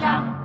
张